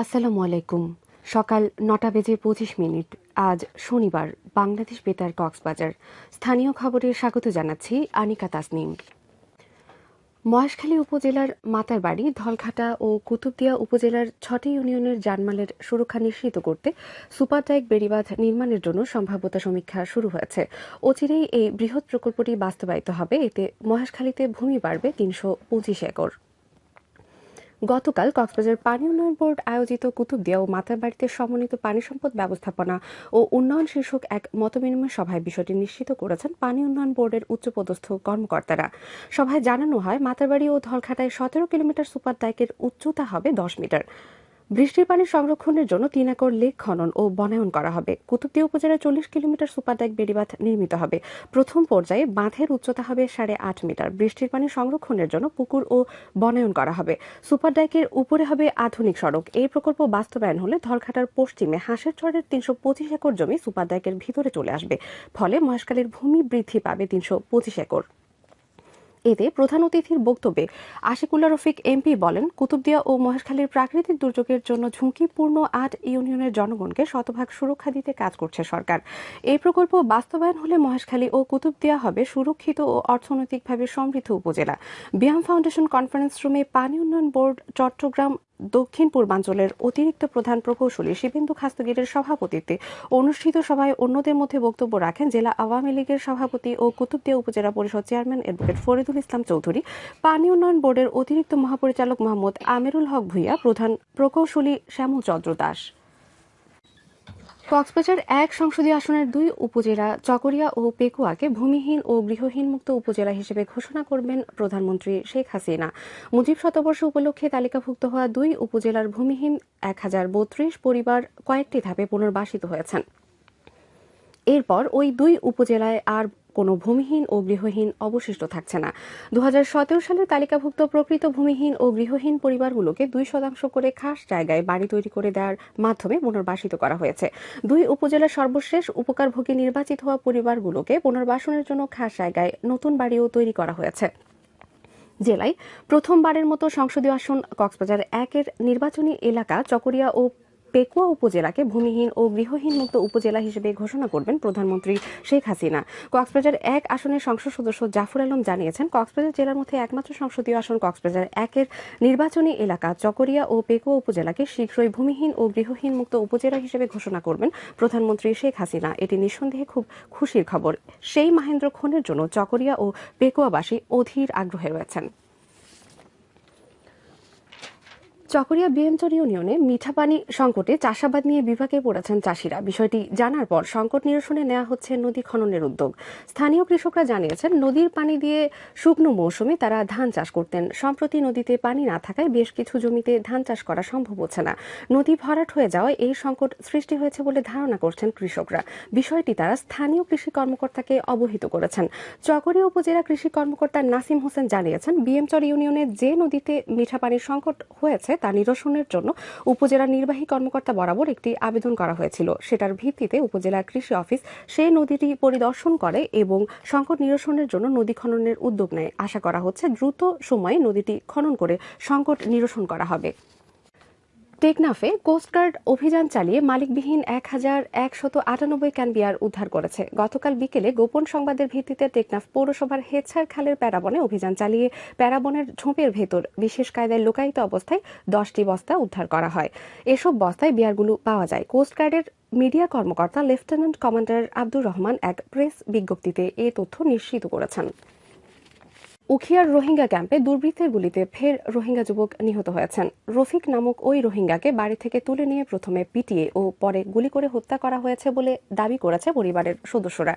আসসালামু আলাইকুম। সকাল নটা বেজে পঁচিশ মিনিট। আজ শনিবার, বাংলাদেশ বেতার কক্সবাজার। স্থানীয় খবরে স্বাগত জানাচ্ছি আনিকা তাসনিম। মহেশখালী উপজেলার মাতারবাড়ি, ধলঘাটা ও কুতুবদিয়া উপজেলার ছটি ইউনিয়নের জানমালের সুরক্ষা নিশ্চিত করতে সুপারটাইক বেড়িবাঁধ নির্মাণের জন্য সম্ভাব্যতা সমীক্ষা শুরু হয়েছে। অচিরেই এই বৃহৎ প্রকল্পটি বাস্তবায়িত হবে। এতে মহেশখালীতে ভূমি বাড়বে তিনশো পঁচিশ একর। গতকাল কক্সবাজার পানি উন্নয়ন বোর্ড আয়োজিত কুতুবদিয়া ও মাতারবাড়িতে সমন্বিত পানি সম্পদ ব্যবস্থাপনা ও উন্নয়ন শীর্ষক এক মতবিনিময় সভায় বিষয়টি নিশ্চিত করেছেন পানি উন্নয়ন বোর্ডের উচ্চপদস্থ কর্মকর্তারা। সভায় জানানো হয় মাতারবাড়ি ও ধলঘাটায় সতেরো কিলোমিটার সুপার ডাইকের উচ্চতা হবে দশ মিটার। বৃষ্টির পানি সংরক্ষণের জন্য তিন একর লেক খনন ও বনায়ন করা হবে। কুতুবদিয়া উপজেলায় চল্লিশ কিলোমিটার সুপারডাইক বেড়িবাঁধ নির্মিত হবে। প্রথম পর্যায়ে বাঁধের উচ্চতা হবে সাড়ে আট মিটার। বৃষ্টির পানি সংরক্ষণের জন্য পুকুর ও বনায়ন করা হবে। সুপারডাইকের উপরে হবে আধুনিক সড়ক। এই প্রকল্প বাস্তবায়ন হলে ধলঘাটার পশ্চিমে হাঁসের চরের তিনশো পঁচিশ একর জমি সুপারডাইকের ভিতরে চলে আসবে। ফলে মহেশখালীর ভূমি বৃদ্ধি পাবে তিনশো পঁচিশ একর। এতে প্রধান অতিথির বক্তব্যে আশিকুল্লা রফিক এমপি বলেন, কুতুবদিয়া ও মহেশখালীর প্রাকৃতিক দুর্যোগের জন্য ঝুঁকিপূর্ণ আট ইউনিয়নের জনগণকে শতভাগ সুরক্ষা দিতে কাজ করছে সরকার। এই প্রকল্প বাস্তবায়ন হলে মহেশখালী ও কুতুবদিয়া হবে সুরক্ষিত ও অর্থনৈতিকভাবে সমৃদ্ধ উপজেলা। বিয়াম ফাউন্ডেশন কনফারেন্স রুমে পানি উন্নয়ন বোর্ড চট্টগ্রাম দক্ষিণ পূর্বাঞ্চলের অতিরিক্ত প্রধান প্রকৌশলী শিবেন্দু খাস্তগিরের সভাপতিত্বে অনুষ্ঠিত সভায় অন্যদের মধ্যে বক্তব্য রাখেন জেলা আওয়ামী লীগের সভাপতি ও কুতুবদিয়া উপজেলা পরিষদ চেয়ারম্যান অ্যাডভোকেট ফরিদুল ইসলাম চৌধুরী, পানি উন্নয়ন বোর্ডের অতিরিক্ত মহাপরিচালক মোহাম্মদ আমিরুল হক ভুইয়া, প্রধান প্রকৌশলী শ্যামল চন্দ্র দাস। কক্সবাজার এক সংসদীয় আসনের দুই উপজেলা চকরিয়া ও পেকুয়াকে ভূমিহীন ও গৃহহীন মুক্ত উপজেলা হিসেবে ঘোষণা করবেন প্রধানমন্ত্রী শেখ হাসিনা। মুজিব শতবর্ষ উপলক্ষে তালিকাভুক্ত হওয়া দুই উপজেলার ভূমিহীন এক হাজার বত্রিশ পরিবার কয়েকটি ধাপে পুনর্বাসিত হয়েছেন। এরপর ওই দুই উপজেলায় আর কোনো ভূমিহীন ও গৃহহীন অবশিষ্ট থাকছে না। দু সালে তালিকাভুক্ত প্রকৃত ভূমিহীন ও গৃহহীন পরিবারগুলোকে দুই শতাংশ করে খাস জায়গায় বাড়ি তৈরি করে দেওয়ার মাধ্যমে পুনর্বাসিত করা হয়েছে। দুই উপজেলার সর্বশেষ উপকারভোগী নির্বাচিত হওয়া পরিবারগুলোকে পুনর্বাসনের জন্য খাস জায়গায় নতুন বাড়িও তৈরি করা হয়েছে। জেলায় প্রথমবারের মতো সংসদীয় আসন কক্সবাজার একের নির্বাচনী এলাকা চকরিয়া ও পেকুয়া উপজেলাকে ভূমিহীন ও গৃহহীন মুক্ত উপজেলা হিসেবে ঘোষণা করবেন প্রধানমন্ত্রী শেখ হাসিনা। কক্সবাজার এক আসনের সংসদ সদস্য জাফর আলম জানিয়েছেন, কক্সবাজার জেলার মধ্যে একমাত্র সংসদীয় আসন কক্সবাজার একের নির্বাচনী এলাকা চকরিয়া ও পেকুয়া উপজেলাকে শীঘ্রই ভূমিহীন ও গৃহহীন মুক্ত উপজেলা হিসেবে ঘোষণা করবেন প্রধানমন্ত্রী শেখ হাসিনা। এটি নিঃসন্দেহে খুব খুশির খবর। সেই মাহেন্দ্র খনের জন্য চকরিয়া ও পেকুয়াবাসী অধীর আগ্রহে রয়েছেন। চকরিয়া বিএমচর ইউনিয়নে মিঠা পানি সংকটে চাষাবাদ নিয়ে বিভাগে পড়েছেন চাষিরা। বিষয়টি জানার পর সংকট নিরসনে নেওয়া হচ্ছে নদী খননের উদ্যোগ। স্থানীয় কৃষকরা জানিয়েছেন, নদীর পানি দিয়ে শুকনো মৌসুমে তারা ধান চাষ করতেন। সম্প্রতি নদীতে পানি না থাকায় বেশ কিছু জমিতে ধান চাষ করা সম্ভব হচ্ছে না। নদী ভরাট হয়ে যাওয়ায় এই সংকট সৃষ্টি হয়েছে বলে ধারণা করছেন কৃষকরা। বিষয়টি তারা স্থানীয় কৃষি কর্মকর্তাকে অবহিত করেছেন। চকরিয়া উপজেলা কৃষি কর্মকর্তা নাসিম হোসেন জানিয়েছেন, বিএমচর ইউনিয়নে যে নদীতে মিঠা পানির সংকট হয়েছে তা নিরসনের জন্য উপজেলা নির্বাহী কর্মকর্তা বরাবর একটি আবেদন করা হয়েছিল। সেটার ভিত্তিতে উপজেলা কৃষি অফিস সেই নদীটি পরিদর্শন করে এবং সংকট নিরসনের জন্য নদী খননের উদ্যোগ নেয়। আশা করা হচ্ছে দ্রুত সময়ে নদীটি খনন করে সংকট নিরসন করা হবে। টেকনাফে কোস্টগার্ড অভিযান চালিয়ে মালিকবিহীন এক হাজার একশত আটানব্বই ক্যান বিয়ার উদ্ধার করেছে। গতকাল বিকেলে গোপন সংবাদের ভিত্তিতে টেকনাফ পৌরসভার হেছার খালের প্যারাবনে অভিযান চালিয়ে প্যারাবনের ঝোপের ভেতর বিশেষ কায়দায় লোকায়িত অবস্থায় দশটি বস্তা উদ্ধার করা হয়। এসব বস্তায় বিয়ারগুলো পাওয়া যায়। কোস্টগার্ডের মিডিয়া কর্মকর্তা লেফটেন্যান্ট কমান্ডার আব্দুর রহমান এক প্রেস বিজ্ঞপ্তিতে এ তথ্য নিশ্চিত করেছেন। উখিয়ার রোহিঙ্গা ক্যাম্পে দুর্বৃত্তের গুলিতে ফের রোহিঙ্গা যুবক নিহত হয়েছেন। রফিক নামক ওই রোহিঙ্গাকে বাড়ি থেকে তুলে নিয়ে প্রথমে পিটিয়ে ও পরে গুলি করে হত্যা করা হয়েছে বলে দাবি করেছে পরিবারের সদস্যরা।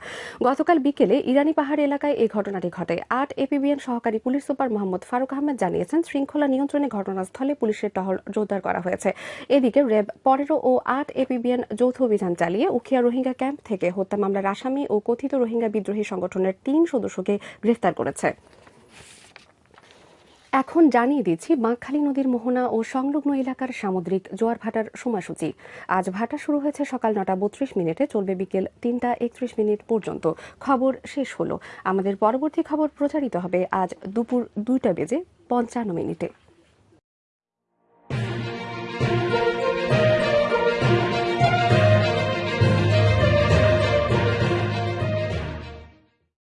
গতকাল বিকেলে ইরানি পাহাড় এলাকায় এই ঘটনাটি ঘটে। আট এপিবিএন সহকারী পুলিশ সুপার মোহাম্মদ ফারুক আহমেদ জানিয়েছেন, শৃঙ্খলা নিয়ন্ত্রণে ঘটনাস্থলে পুলিশের টহল জোরদার করা হয়েছে। এদিকে র্যাব পনেরো ও আট এপিবিএন যৌথ অভিযান চালিয়ে উখিয়া রোহিঙ্গা ক্যাম্প থেকে হত্যা মামলার আসামি ও কথিত রোহিঙ্গা বিদ্রোহী সংগঠনের তিন সদস্যকে গ্রেফতার করেছে। এখন জানিয়ে দিচ্ছি, বাঁকখালী নদীর মোহনা ও সংলগ্ন এলাকার সামুদ্রিক জোয়ার ভাটার সময়সূচি। আজ ভাটা শুরু হয়েছে সকাল নটা বত্রিশ মিনিটে, চলবে বিকেল তিনটা একত্রিশ মিনিট পর্যন্ত। খবর শেষ হলো। আমাদের পরবর্তী খবর প্রচারিত হবে আজ দুপুর দুইটা বেজে পঞ্চান্ন মিনিটে।